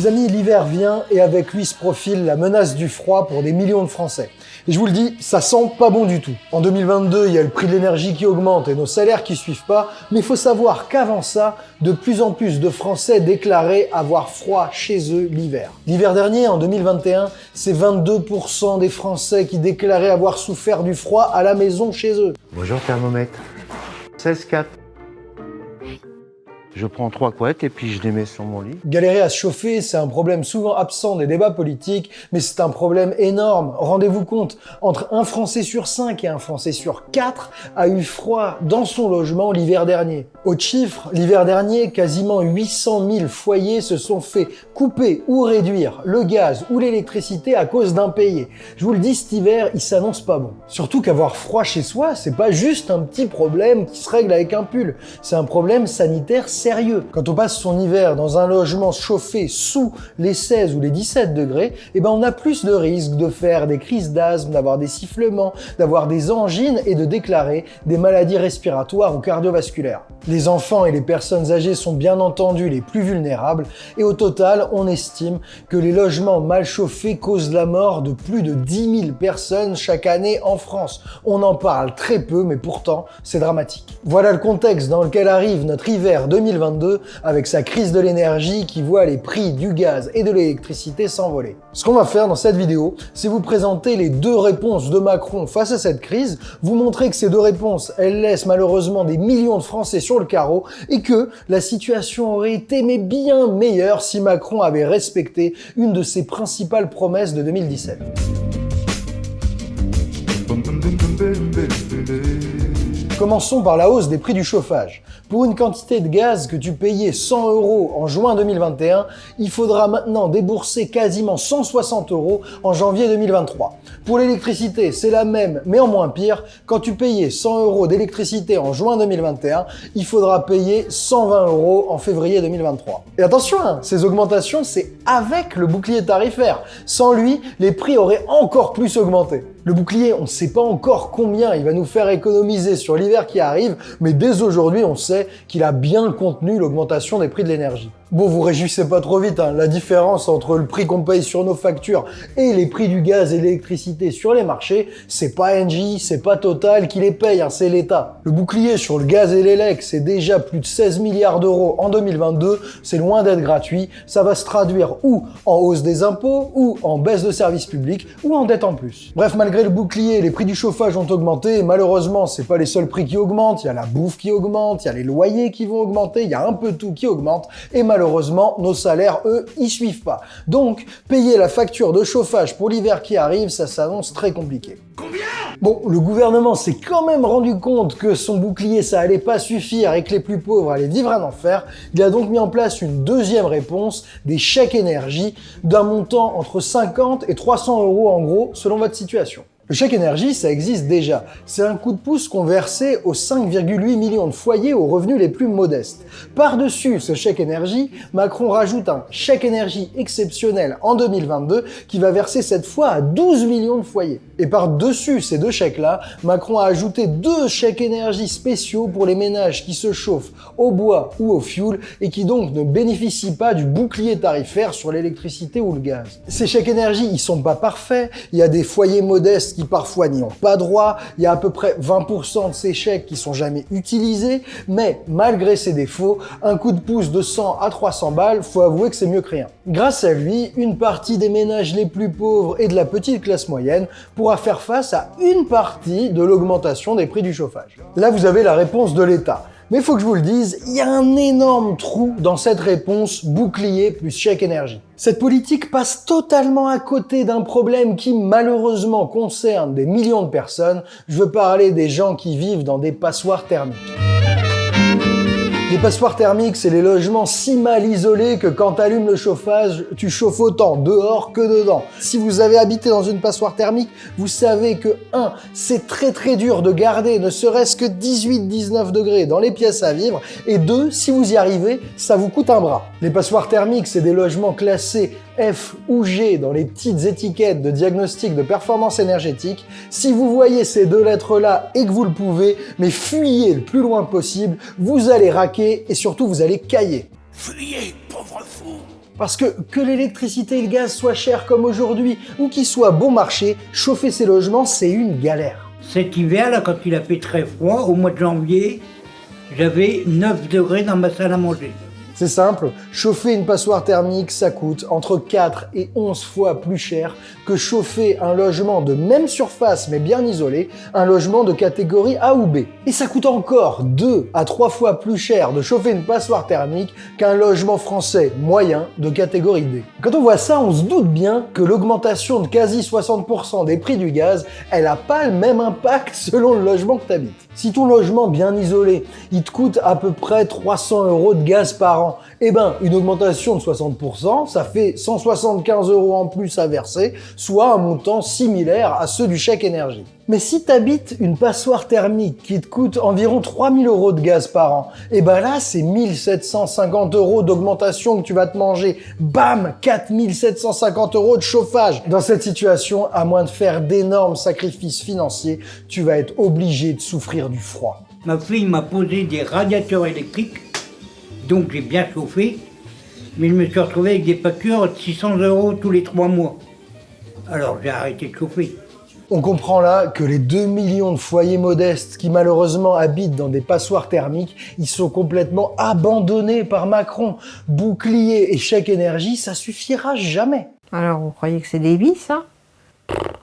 Les amis, l'hiver vient et avec lui se profile la menace du froid pour des millions de Français. Et je vous le dis, ça sent pas bon du tout. En 2022, il y a le prix de l'énergie qui augmente et nos salaires qui suivent pas, mais il faut savoir qu'avant ça, de plus en plus de Français déclaraient avoir froid chez eux l'hiver. L'hiver dernier, en 2021, c'est 22% des Français qui déclaraient avoir souffert du froid à la maison chez eux. Bonjour thermomètre. 16,4. Je prends trois couettes et puis je les mets sur mon lit. Galérer à se chauffer, c'est un problème souvent absent des débats politiques, mais c'est un problème énorme. Rendez-vous compte, entre un Français sur cinq et un Français sur quatre a eu froid dans son logement l'hiver dernier. Autre chiffre, l'hiver dernier, quasiment 800 000 foyers se sont fait couper ou réduire le gaz ou l'électricité à cause d'impayés. Je vous le dis, cet hiver, il s'annonce pas bon. Surtout qu'avoir froid chez soi, c'est pas juste un petit problème qui se règle avec un pull. C'est un problème sanitaire sérieux. Quand on passe son hiver dans un logement chauffé sous les 16 ou les 17 degrés, eh ben on a plus de risques de faire des crises d'asthme, d'avoir des sifflements, d'avoir des angines et de déclarer des maladies respiratoires ou cardiovasculaires. Les enfants et les personnes âgées sont bien entendu les plus vulnérables et au total, on estime que les logements mal chauffés causent la mort de plus de 10 000 personnes chaque année en France. On en parle très peu, mais pourtant, c'est dramatique. Voilà le contexte dans lequel arrive notre hiver 2020 2022 avec sa crise de l'énergie qui voit les prix du gaz et de l'électricité s'envoler. Ce qu'on va faire dans cette vidéo, c'est vous présenter les deux réponses de Macron face à cette crise, vous montrer que ces deux réponses, elles laissent malheureusement des millions de Français sur le carreau et que la situation aurait été bien meilleure si Macron avait respecté une de ses principales promesses de 2017. Commençons par la hausse des prix du chauffage. Pour une quantité de gaz que tu payais 100 euros en juin 2021, il faudra maintenant débourser quasiment 160 euros en janvier 2023. Pour l'électricité, c'est la même, mais en moins pire. Quand tu payais 100 euros d'électricité en juin 2021, il faudra payer 120 euros en février 2023. Et attention, hein, ces augmentations, c'est avec le bouclier tarifaire. Sans lui, les prix auraient encore plus augmenté. Le bouclier, on ne sait pas encore combien il va nous faire économiser sur l'hiver qui arrive, mais dès aujourd'hui, on sait qu'il a bien contenu l'augmentation des prix de l'énergie. Bon, vous réjouissez pas trop vite, hein. la différence entre le prix qu'on paye sur nos factures et les prix du gaz et l'électricité sur les marchés, c'est pas Engie, c'est pas Total qui les paye, hein, c'est l'État. Le bouclier sur le gaz et l'élec, c'est déjà plus de 16 milliards d'euros en 2022, c'est loin d'être gratuit, ça va se traduire ou en hausse des impôts, ou en baisse de services publics, ou en dette en plus. Bref, malgré le bouclier, les prix du chauffage ont augmenté, et malheureusement, c'est pas les seuls prix qui augmentent, il y a la bouffe qui augmente, il y a les loyers qui vont augmenter, il y a un peu tout qui augmente, et malheureusement, malheureusement, nos salaires, eux, y suivent pas. Donc, payer la facture de chauffage pour l'hiver qui arrive, ça s'annonce très compliqué. Combien? Bon, le gouvernement s'est quand même rendu compte que son bouclier, ça allait pas suffire et que les plus pauvres allaient vivre un enfer. Il a donc mis en place une deuxième réponse, des chèques énergie, d'un montant entre 50 et 300 euros en gros, selon votre situation. Le chèque énergie, ça existe déjà. C'est un coup de pouce qu'on versait aux 5,8 millions de foyers aux revenus les plus modestes. Par-dessus ce chèque énergie, Macron rajoute un chèque énergie exceptionnel en 2022 qui va verser cette fois à 12 millions de foyers. Et par-dessus ces deux chèques-là, Macron a ajouté deux chèques énergie spéciaux pour les ménages qui se chauffent au bois ou au fioul et qui donc ne bénéficient pas du bouclier tarifaire sur l'électricité ou le gaz. Ces chèques énergie, ils sont pas parfaits. Il y a des foyers modestes parfois n'y ont pas droit. Il y a à peu près 20% de ces chèques qui sont jamais utilisés. Mais malgré ces défauts, un coup de pouce de 100 à 300 balles, faut avouer que c'est mieux que rien. Grâce à lui, une partie des ménages les plus pauvres et de la petite classe moyenne pourra faire face à une partie de l'augmentation des prix du chauffage. Là, vous avez la réponse de l'État. Mais il faut que je vous le dise, il y a un énorme trou dans cette réponse bouclier plus chèque énergie. Cette politique passe totalement à côté d'un problème qui malheureusement concerne des millions de personnes. Je veux parler des gens qui vivent dans des passoires thermiques. Les passoires thermiques, c'est les logements si mal isolés que quand tu allumes le chauffage, tu chauffes autant dehors que dedans. Si vous avez habité dans une passoire thermique, vous savez que 1. C'est très très dur de garder ne serait-ce que 18-19 degrés dans les pièces à vivre. Et 2. Si vous y arrivez, ça vous coûte un bras. Les passoires thermiques, c'est des logements classés F ou G dans les petites étiquettes de diagnostic de performance énergétique. Si vous voyez ces deux lettres-là et que vous le pouvez, mais fuyez le plus loin possible, vous allez raquer et surtout vous allez cailler. Fuyez, pauvre fou Parce que que l'électricité et le gaz soient chers comme aujourd'hui ou qu'ils soient bon marché, chauffer ses logements, c'est une galère. Cet hiver, là, quand il a fait très froid, au mois de janvier, j'avais 9 degrés dans ma salle à manger. C'est simple, chauffer une passoire thermique, ça coûte entre 4 et 11 fois plus cher que chauffer un logement de même surface mais bien isolé, un logement de catégorie A ou B. Et ça coûte encore 2 à 3 fois plus cher de chauffer une passoire thermique qu'un logement français moyen de catégorie D. Quand on voit ça, on se doute bien que l'augmentation de quasi 60% des prix du gaz, elle a pas le même impact selon le logement que tu habites. Si ton logement bien isolé, il te coûte à peu près 300 euros de gaz par an, eh ben, une augmentation de 60%, ça fait 175 euros en plus à verser, soit un montant similaire à ceux du chèque énergie. Mais si tu habites une passoire thermique qui te coûte environ 3000 euros de gaz par an, eh ben là, c'est 1750 euros d'augmentation que tu vas te manger. Bam 4750 euros de chauffage. Dans cette situation, à moins de faire d'énormes sacrifices financiers, tu vas être obligé de souffrir du froid. Ma fille m'a posé des radiateurs électriques, donc j'ai bien chauffé, mais je me suis retrouvé avec des factures de 600 euros tous les trois mois. Alors j'ai arrêté de chauffer. On comprend là que les 2 millions de foyers modestes qui malheureusement habitent dans des passoires thermiques, ils sont complètement abandonnés par Macron. Bouclier et chèque énergie, ça suffira jamais. Alors, vous croyez que c'est des vies, ça trop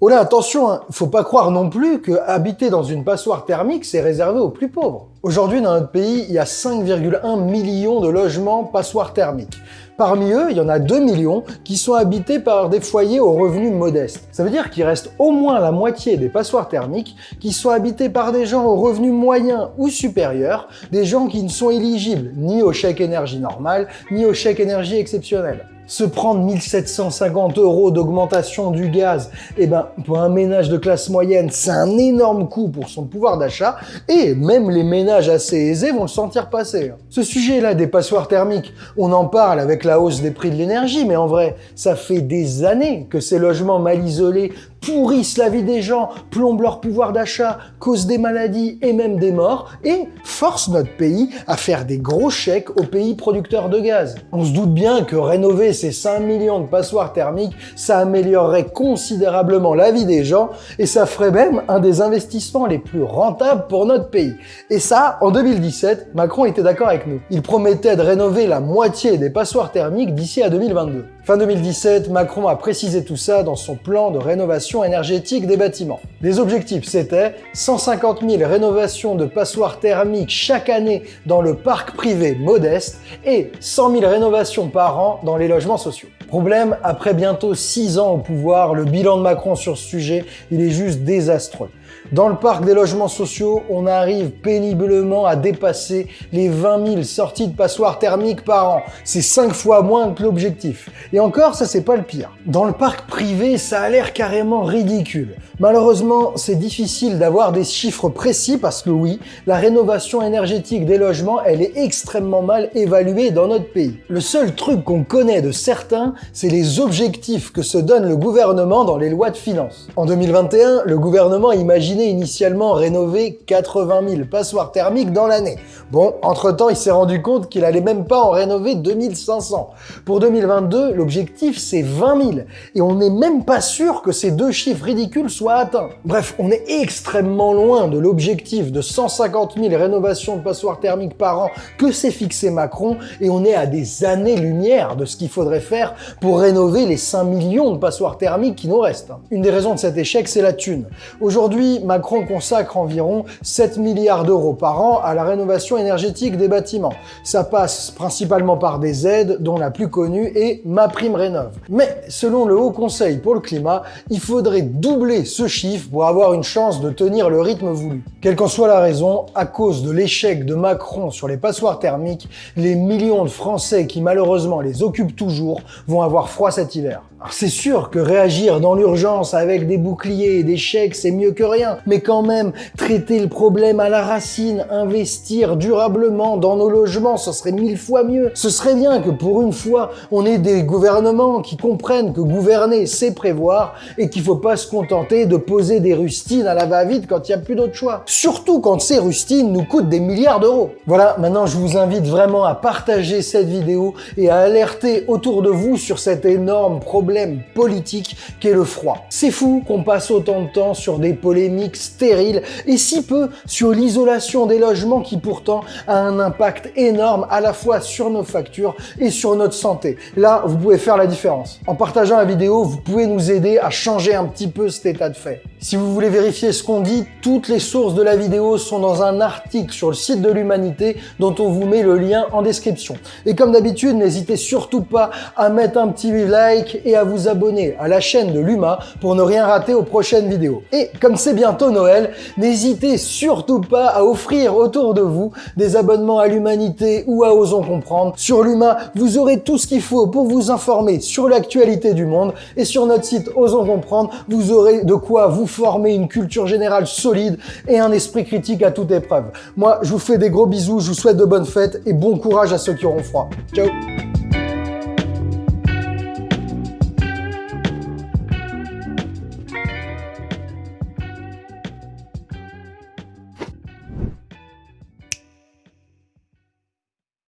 Oh là, attention, hein, faut pas croire non plus que habiter dans une passoire thermique, c'est réservé aux plus pauvres. Aujourd'hui, dans notre pays, il y a 5,1 millions de logements passoires thermiques. Parmi eux, il y en a 2 millions qui sont habités par des foyers aux revenus modestes. Ça veut dire qu'il reste au moins la moitié des passoires thermiques qui sont habités par des gens aux revenus moyens ou supérieurs, des gens qui ne sont éligibles ni au chèque énergie normal, ni au chèque énergie exceptionnel se prendre 1750 euros d'augmentation du gaz, eh ben, pour un ménage de classe moyenne, c'est un énorme coût pour son pouvoir d'achat, et même les ménages assez aisés vont le sentir passer. Ce sujet-là des passoires thermiques, on en parle avec la hausse des prix de l'énergie, mais en vrai, ça fait des années que ces logements mal isolés pourrissent la vie des gens, plombent leur pouvoir d'achat, causent des maladies et même des morts, et forcent notre pays à faire des gros chèques aux pays producteurs de gaz. On se doute bien que rénover ces 5 millions de passoires thermiques, ça améliorerait considérablement la vie des gens, et ça ferait même un des investissements les plus rentables pour notre pays. Et ça, en 2017, Macron était d'accord avec nous. Il promettait de rénover la moitié des passoires thermiques d'ici à 2022. Fin 2017, Macron a précisé tout ça dans son plan de rénovation énergétique des bâtiments. Les objectifs, c'était 150 000 rénovations de passoires thermiques chaque année dans le parc privé modeste et 100 000 rénovations par an dans les logements sociaux. Problème, après bientôt 6 ans au pouvoir, le bilan de Macron sur ce sujet, il est juste désastreux. Dans le parc des logements sociaux, on arrive péniblement à dépasser les 20 000 sorties de passoires thermiques par an. C'est 5 fois moins que l'objectif. Et encore, ça c'est pas le pire. Dans le parc privé, ça a l'air carrément ridicule. Malheureusement, c'est difficile d'avoir des chiffres précis parce que oui, la rénovation énergétique des logements, elle est extrêmement mal évaluée dans notre pays. Le seul truc qu'on connaît de certains, c'est les objectifs que se donne le gouvernement dans les lois de finances. En 2021, le gouvernement imaginait initialement rénover 80 000 passoires thermiques dans l'année. Bon, entre-temps, il s'est rendu compte qu'il allait même pas en rénover 2500. Pour 2022, l'objectif c'est 20 000. Et on n'est même pas sûr que ces deux chiffres ridicules soient atteints. Bref, on est extrêmement loin de l'objectif de 150 000 rénovations de passoires thermiques par an que s'est fixé Macron et on est à des années-lumière de ce qu'il faudrait faire pour rénover les 5 millions de passoires thermiques qui nous restent. Une des raisons de cet échec, c'est la thune. Aujourd'hui, Macron consacre environ 7 milliards d'euros par an à la rénovation énergétique des bâtiments. Ça passe principalement par des aides, dont la plus connue est MaPrimeRénov. Mais selon le Haut Conseil pour le climat, il faudrait doubler ce chiffre pour avoir une chance de tenir le rythme voulu. Quelle qu'en soit la raison, à cause de l'échec de Macron sur les passoires thermiques, les millions de Français qui malheureusement les occupent toujours vont avoir froid cet hiver. C'est sûr que réagir dans l'urgence avec des boucliers et des chèques, c'est mieux que rien. Mais quand même, traiter le problème à la racine, investir durablement dans nos logements, ce serait mille fois mieux. Ce serait bien que pour une fois, on ait des gouvernements qui comprennent que gouverner, c'est prévoir et qu'il faut pas se contenter de poser des rustines à la va-vite quand il n'y a plus d'autre choix. Surtout quand ces rustines nous coûtent des milliards d'euros. Voilà, maintenant je vous invite vraiment à partager cette vidéo et à alerter autour de vous sur cet énorme problème politique qu'est le froid. C'est fou qu'on passe autant de temps sur des polémiques stériles et si peu sur l'isolation des logements qui pourtant a un impact énorme à la fois sur nos factures et sur notre santé. Là, vous pouvez faire la différence. En partageant la vidéo, vous pouvez nous aider à changer un petit peu cet état de fait. Si vous voulez vérifier ce qu'on dit, toutes les sources de la vidéo sont dans un article sur le site de l'Humanité dont on vous met le lien en description. Et comme d'habitude, n'hésitez surtout pas à mettre un petit like et à vous abonner à la chaîne de l'Huma pour ne rien rater aux prochaines vidéos. Et comme c'est bientôt Noël, n'hésitez surtout pas à offrir autour de vous des abonnements à l'Humanité ou à Osons Comprendre. Sur l'Huma, vous aurez tout ce qu'il faut pour vous informer sur l'actualité du monde et sur notre site Osons Comprendre, vous aurez de quoi vous former une culture générale solide et un esprit critique à toute épreuve. Moi, je vous fais des gros bisous, je vous souhaite de bonnes fêtes et bon courage à ceux qui auront froid. Ciao